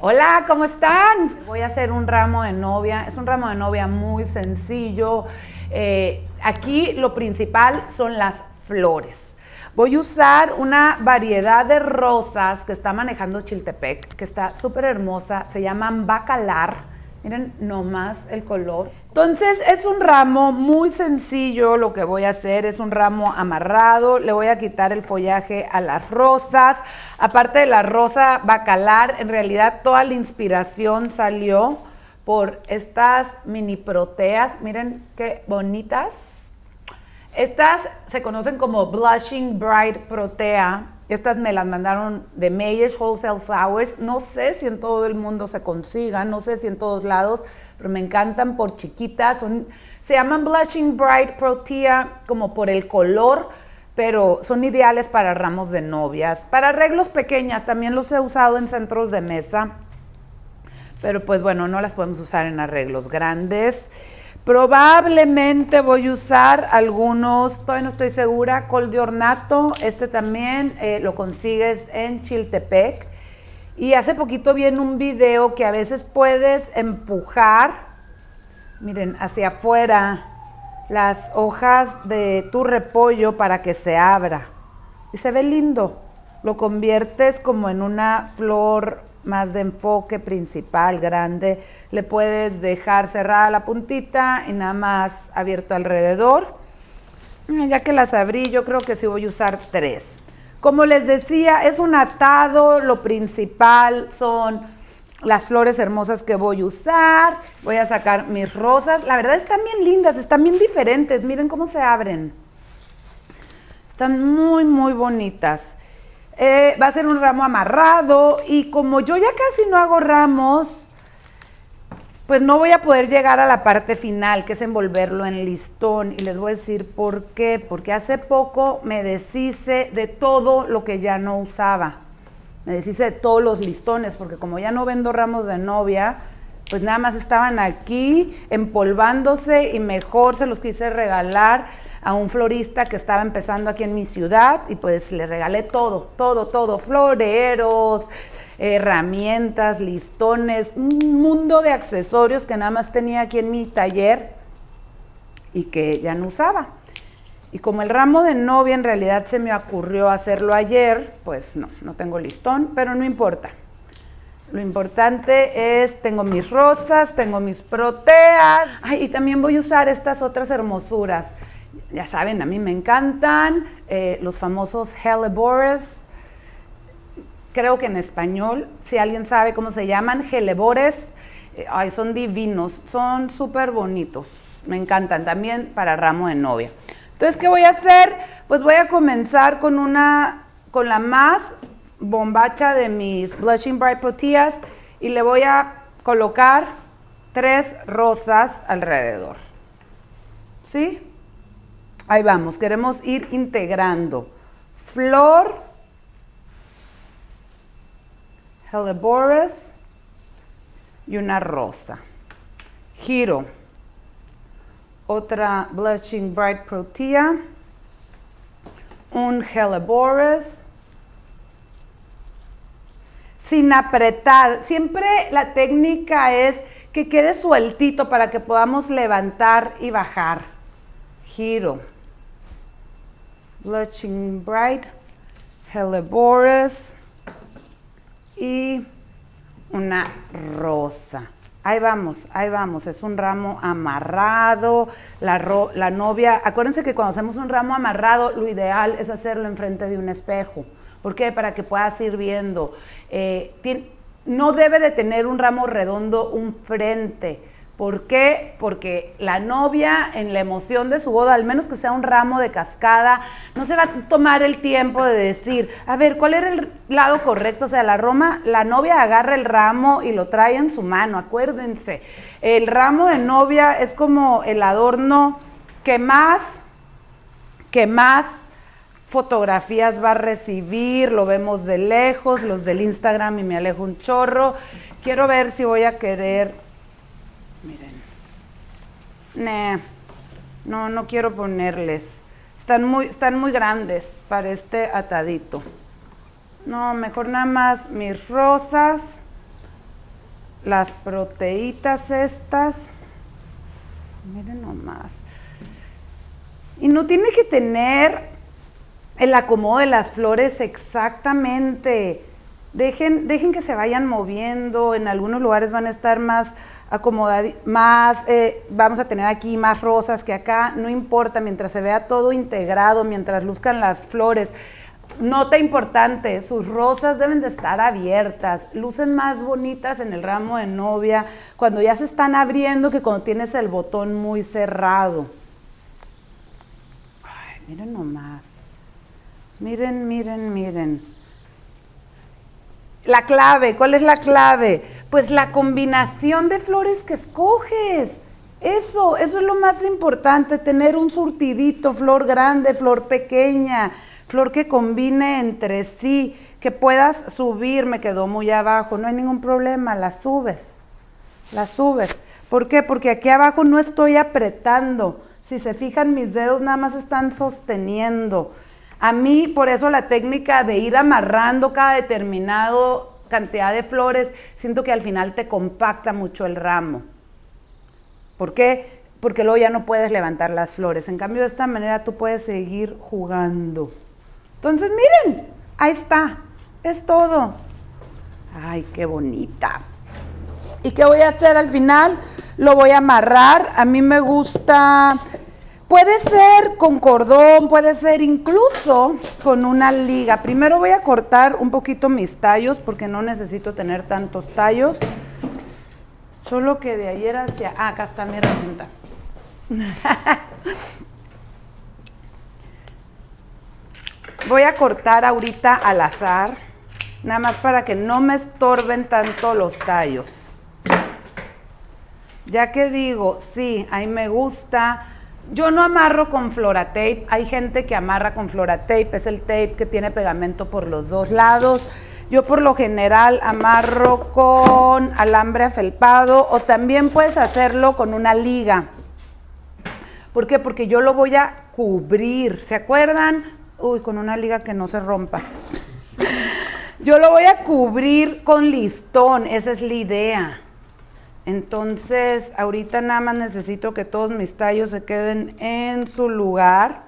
Hola, ¿cómo están? Voy a hacer un ramo de novia. Es un ramo de novia muy sencillo. Eh, aquí lo principal son las flores. Voy a usar una variedad de rosas que está manejando Chiltepec, que está súper hermosa. Se llaman bacalar Miren nomás el color. Entonces es un ramo muy sencillo lo que voy a hacer. Es un ramo amarrado. Le voy a quitar el follaje a las rosas. Aparte de la rosa bacalar, en realidad toda la inspiración salió por estas mini proteas. Miren qué bonitas. Estas se conocen como Blushing Bright Protea estas me las mandaron de Mayers Wholesale Flowers. No sé si en todo el mundo se consigan, no sé si en todos lados, pero me encantan por chiquitas. Se llaman Blushing Bright Protea como por el color, pero son ideales para ramos de novias. Para arreglos pequeñas, también los he usado en centros de mesa, pero pues bueno, no las podemos usar en arreglos grandes. Probablemente voy a usar algunos, todavía no estoy segura, col de ornato. Este también eh, lo consigues en Chiltepec. Y hace poquito vi en un video que a veces puedes empujar, miren, hacia afuera las hojas de tu repollo para que se abra. Y se ve lindo. Lo conviertes como en una flor más de enfoque principal, grande, le puedes dejar cerrada la puntita y nada más abierto alrededor. Ya que las abrí, yo creo que sí voy a usar tres. Como les decía, es un atado, lo principal son las flores hermosas que voy a usar. Voy a sacar mis rosas. La verdad están bien lindas, están bien diferentes. Miren cómo se abren. Están muy, muy bonitas. Eh, va a ser un ramo amarrado y como yo ya casi no hago ramos, pues no voy a poder llegar a la parte final, que es envolverlo en listón. Y les voy a decir por qué. Porque hace poco me deshice de todo lo que ya no usaba. Me deshice de todos los listones, porque como ya no vendo ramos de novia, pues nada más estaban aquí empolvándose y mejor se los quise regalar a un florista que estaba empezando aquí en mi ciudad y pues le regalé todo, todo, todo, floreros, herramientas, listones, un mundo de accesorios que nada más tenía aquí en mi taller y que ya no usaba. Y como el ramo de novia en realidad se me ocurrió hacerlo ayer, pues no, no tengo listón, pero no importa. Lo importante es, tengo mis rosas, tengo mis proteas. Ay, y también voy a usar estas otras hermosuras ya saben, a mí me encantan eh, los famosos hellebores. Creo que en español, si alguien sabe cómo se llaman, hellebores, eh, ay, son divinos, son súper bonitos. Me encantan también para ramo de novia. Entonces, ¿qué voy a hacer? Pues voy a comenzar con una, con la más bombacha de mis Blushing Bright Proteas y le voy a colocar tres rosas alrededor. ¿Sí? Ahí vamos, queremos ir integrando. Flor, Helleborus y una rosa. Giro. Otra Blushing Bright Protea. Un Helleborus. Sin apretar. Siempre la técnica es que quede sueltito para que podamos levantar y bajar. Giro. Blushing Bright, Helleborus y una rosa. Ahí vamos, ahí vamos, es un ramo amarrado, la, la, novia, acuérdense que cuando hacemos un ramo amarrado, lo ideal es hacerlo enfrente de un espejo. ¿Por qué? Para que puedas ir viendo. Eh, no debe de tener un ramo redondo un frente, ¿Por qué? Porque la novia en la emoción de su boda, al menos que sea un ramo de cascada, no se va a tomar el tiempo de decir, a ver, ¿cuál era el lado correcto? O sea, la Roma, la novia agarra el ramo y lo trae en su mano, acuérdense. El ramo de novia es como el adorno que más, que más fotografías va a recibir, lo vemos de lejos, los del Instagram y me alejo un chorro. Quiero ver si voy a querer Miren. No, no quiero ponerles. Están muy, están muy grandes para este atadito. No, mejor nada más mis rosas. las proteitas estas. Miren nomás. Y no tiene que tener el acomodo de las flores exactamente. Dejen, dejen que se vayan moviendo. En algunos lugares van a estar más acomodadas, más, eh, vamos a tener aquí más rosas que acá. No importa, mientras se vea todo integrado, mientras luzcan las flores. Nota importante, sus rosas deben de estar abiertas, lucen más bonitas en el ramo de novia cuando ya se están abriendo que cuando tienes el botón muy cerrado. Ay, miren nomás. Miren, miren, miren. La clave, ¿cuál es la clave? Pues la combinación de flores que escoges. Eso, eso es lo más importante, tener un surtidito, flor grande, flor pequeña, flor que combine entre sí, que puedas subir, me quedó muy abajo, no hay ningún problema, la subes, la subes. ¿Por qué? Porque aquí abajo no estoy apretando, si se fijan mis dedos nada más están sosteniendo. A mí, por eso la técnica de ir amarrando cada determinado cantidad de flores, siento que al final te compacta mucho el ramo. ¿Por qué? Porque luego ya no puedes levantar las flores. En cambio, de esta manera tú puedes seguir jugando. Entonces, miren, ahí está, es todo. Ay, qué bonita. ¿Y qué voy a hacer al final? Lo voy a amarrar. A mí me gusta, puede ser con cordón, puede ser incluso con una liga. Primero voy a cortar un poquito mis tallos porque no necesito tener tantos tallos. Solo que de ayer hacia... Ah, acá está mi herramienta. Voy a cortar ahorita al azar, nada más para que no me estorben tanto los tallos. Ya que digo, sí, ahí me gusta. Yo no amarro con Tape. Hay gente que amarra con Tape. Es el tape que tiene pegamento por los dos lados. Yo por lo general amarro con alambre afelpado o también puedes hacerlo con una liga. ¿Por qué? Porque yo lo voy a cubrir. ¿Se acuerdan? Uy, con una liga que no se rompa. Yo lo voy a cubrir con listón, esa es la idea. Entonces, ahorita nada más necesito que todos mis tallos se queden en su lugar.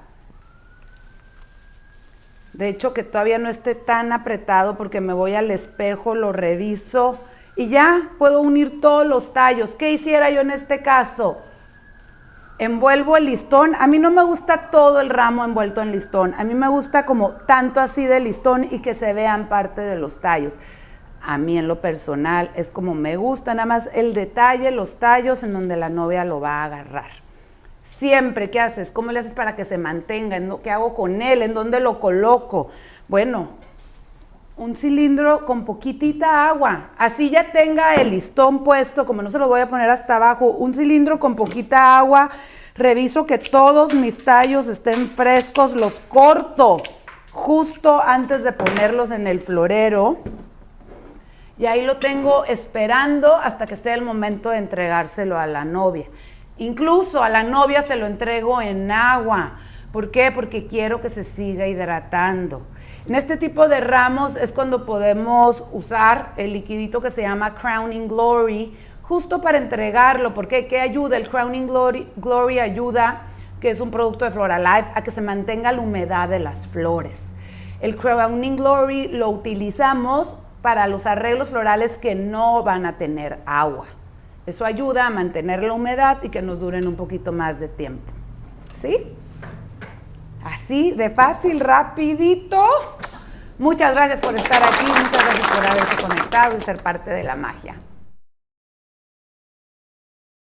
De hecho, que todavía no esté tan apretado porque me voy al espejo, lo reviso y ya puedo unir todos los tallos. ¿Qué hiciera yo en este caso? envuelvo el listón. A mí no me gusta todo el ramo envuelto en listón. A mí me gusta como tanto así de listón y que se vean parte de los tallos. A mí en lo personal es como me gusta nada más el detalle, los tallos en donde la novia lo va a agarrar. Siempre, ¿qué haces? ¿Cómo le haces para que se mantenga? ¿Qué hago con él? ¿En dónde lo coloco? Bueno, un cilindro con poquitita agua. Así ya tenga el listón puesto, como no se lo voy a poner hasta abajo, un cilindro con poquita agua. Reviso que todos mis tallos estén frescos, los corto justo antes de ponerlos en el florero. Y ahí lo tengo esperando hasta que esté el momento de entregárselo a la novia. Incluso a la novia se lo entrego en agua. ¿Por qué? Porque quiero que se siga hidratando. En este tipo de ramos es cuando podemos usar el liquidito que se llama Crowning Glory justo para entregarlo, porque ¿qué ayuda? El Crowning Glory, Glory ayuda, que es un producto de Floralife, a que se mantenga la humedad de las flores. El Crowning Glory lo utilizamos para los arreglos florales que no van a tener agua. Eso ayuda a mantener la humedad y que nos duren un poquito más de tiempo. ¿Sí? Así, de fácil, rapidito. Muchas gracias por estar aquí, muchas gracias por haberse conectado y ser parte de la magia.